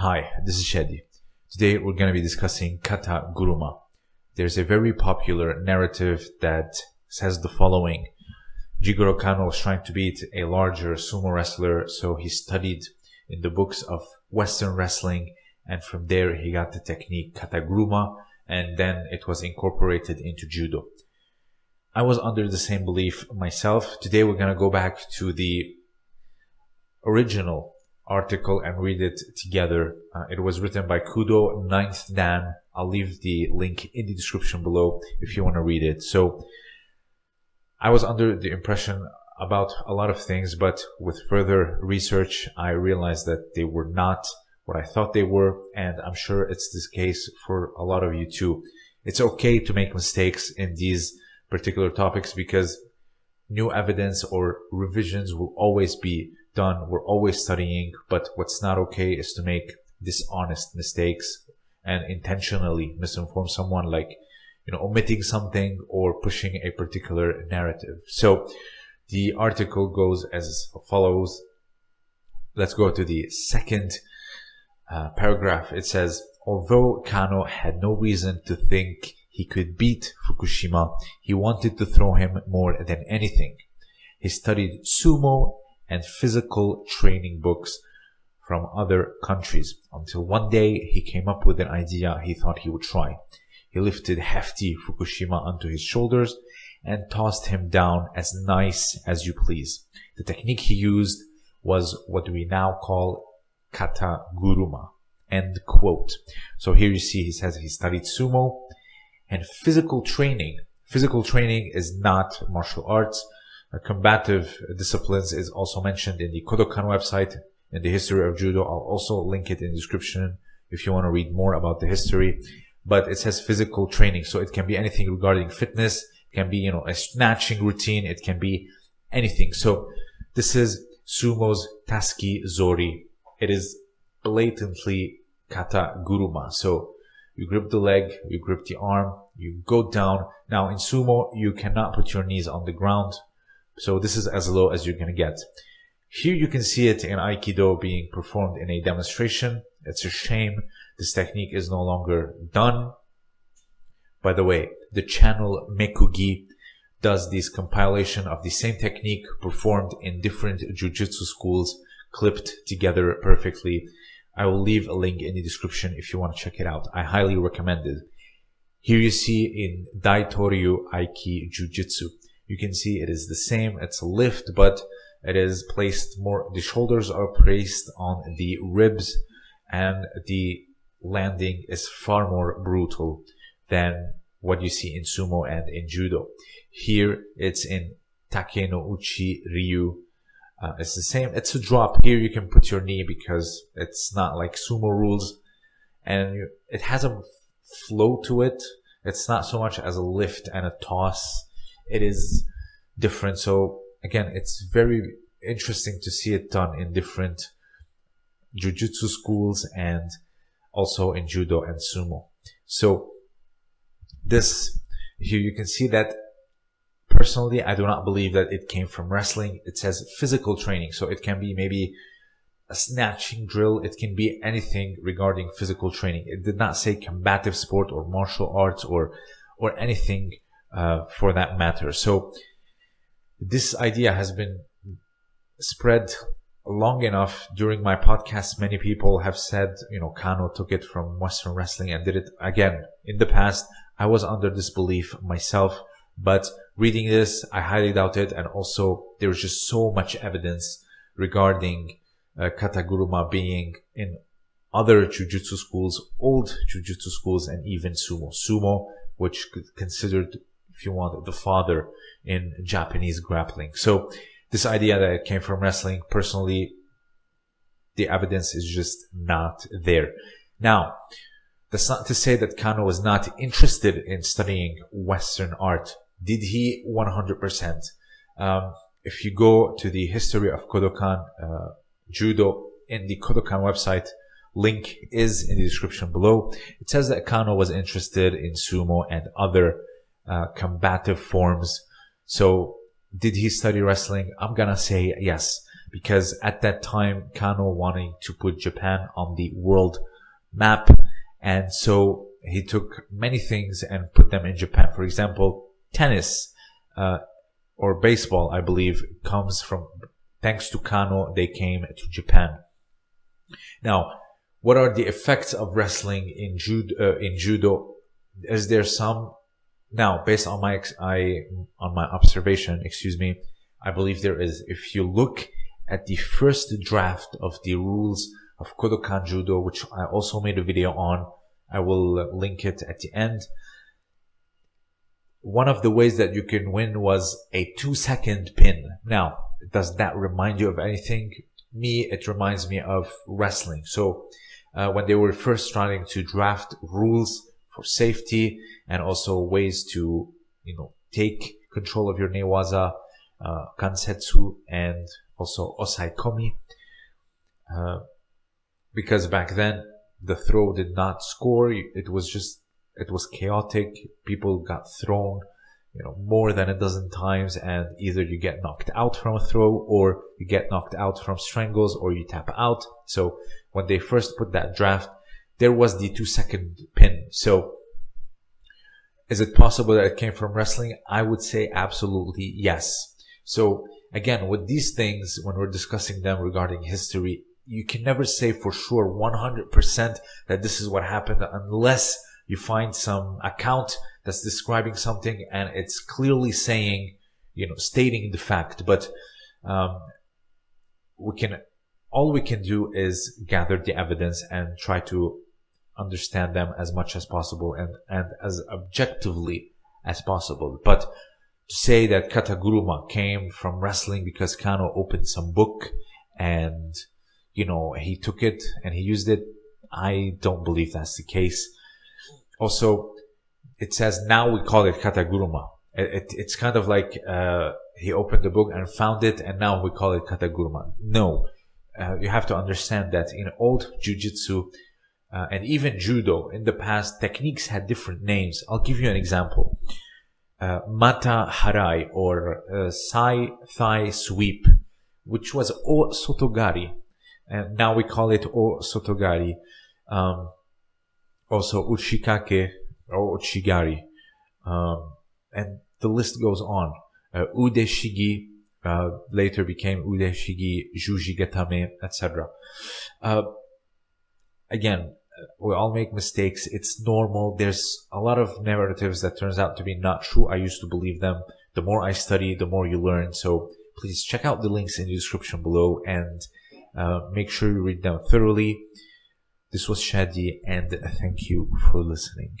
Hi, this is Shadi. Today we're going to be discussing Kata Guruma. There's a very popular narrative that says the following. Jigoro Kano was trying to beat a larger sumo wrestler, so he studied in the books of Western wrestling, and from there he got the technique Kata Guruma, and then it was incorporated into Judo. I was under the same belief myself. Today we're going to go back to the original article and read it together. Uh, it was written by Kudo Ninth Dan. I'll leave the link in the description below if you want to read it. So I was under the impression about a lot of things, but with further research, I realized that they were not what I thought they were. And I'm sure it's this case for a lot of you too. It's okay to make mistakes in these particular topics because new evidence or revisions will always be done. We're always studying, but what's not okay is to make dishonest mistakes and intentionally misinform someone like, you know, omitting something or pushing a particular narrative. So the article goes as follows. Let's go to the second uh, paragraph. It says, although Kano had no reason to think he could beat Fukushima, he wanted to throw him more than anything. He studied sumo and physical training books from other countries until one day he came up with an idea he thought he would try. He lifted hefty Fukushima onto his shoulders and tossed him down as nice as you please. The technique he used was what we now call kata guruma. End quote. So here you see he says he studied sumo and physical training. Physical training is not martial arts. Uh, combative disciplines is also mentioned in the Kodokan website in the history of judo. I'll also link it in the description if you want to read more about the history. But it says physical training. So it can be anything regarding fitness. It can be, you know, a snatching routine. It can be anything. So this is sumo's tasuki zori. It is blatantly kata guruma. So you grip the leg, you grip the arm, you go down. Now in sumo, you cannot put your knees on the ground. So this is as low as you're going to get. Here you can see it in Aikido being performed in a demonstration. It's a shame this technique is no longer done. By the way, the channel Mekugi does this compilation of the same technique performed in different jujitsu schools clipped together perfectly. I will leave a link in the description if you want to check it out. I highly recommend it. Here you see in Daitoryu Aiki Jujitsu. You can see it is the same. It's a lift, but it is placed more, the shoulders are placed on the ribs and the landing is far more brutal than what you see in sumo and in judo. Here it's in Takenouchi ryu uh, it's the same. It's a drop. Here you can put your knee because it's not like sumo rules. And it has a flow to it. It's not so much as a lift and a toss. It is different. So again, it's very interesting to see it done in different jujutsu schools and also in judo and sumo. So this here you can see that Personally, I do not believe that it came from wrestling. It says physical training. So it can be maybe a snatching drill. It can be anything regarding physical training. It did not say combative sport or martial arts or, or anything, uh, for that matter. So this idea has been spread long enough during my podcast. Many people have said, you know, Kano took it from Western wrestling and did it again. In the past, I was under this belief myself. But reading this, I highly doubt it. And also, there's just so much evidence regarding uh, Kataguruma being in other jujutsu schools, old jujutsu schools, and even sumo. Sumo, which considered, if you want, the father in Japanese grappling. So this idea that it came from wrestling, personally, the evidence is just not there. Now, that's not to say that Kano was not interested in studying Western art did he 100%? Um, if you go to the history of Kodokan uh, Judo in the Kodokan website, link is in the description below. It says that Kano was interested in sumo and other uh, combative forms. So did he study wrestling? I'm gonna say yes. because at that time, Kano wanting to put Japan on the world map. And so he took many things and put them in Japan. For example, tennis, uh, or baseball, I believe, comes from, thanks to Kano, they came to Japan. Now, what are the effects of wrestling in judo? Uh, in judo, is there some? Now, based on my I on my observation, excuse me, I believe there is. If you look at the first draft of the rules of Kodokan Judo, which I also made a video on, I will link it at the end. One of the ways that you can win was a two second pin. Now, does that remind you of anything? Me, it reminds me of wrestling. So, uh, when they were first trying to draft rules for safety and also ways to, you know, take control of your newaza, uh, kansetsu and also osaekomi. Uh, because back then the throw did not score. It was just, it was chaotic. People got thrown, you know, more than a dozen times and either you get knocked out from a throw or you get knocked out from strangles or you tap out. So when they first put that draft, there was the two second pin. So is it possible that it came from wrestling? I would say absolutely yes. So again, with these things, when we're discussing them regarding history, you can never say for sure 100% that this is what happened unless you find some account that's describing something and it's clearly saying, you know, stating the fact. But um, we can, all we can do is gather the evidence and try to understand them as much as possible and, and as objectively as possible. But to say that Kataguruma came from wrestling because Kano opened some book and you know, he took it and he used it. I don't believe that's the case. Also, it says now we call it kataguruma. It, it, it's kind of like uh, he opened the book and found it, and now we call it kataguruma. No, uh, you have to understand that in old jujitsu uh, and even judo in the past, techniques had different names. I'll give you an example. Uh, mata harai or uh, sai thigh sweep, which was o sotogari and now we call it o sotogari. Um, also uchikake or uchigari. Um, and the list goes on. Uh, ude shigi uh, later became ude shigi, juji etc. Uh, again, we all make mistakes. It's normal. There's a lot of narratives that turns out to be not true. I used to believe them. The more I study, the more you learn. So please check out the links in the description below and uh, make sure you read them thoroughly. This was Shadi, and thank you for listening.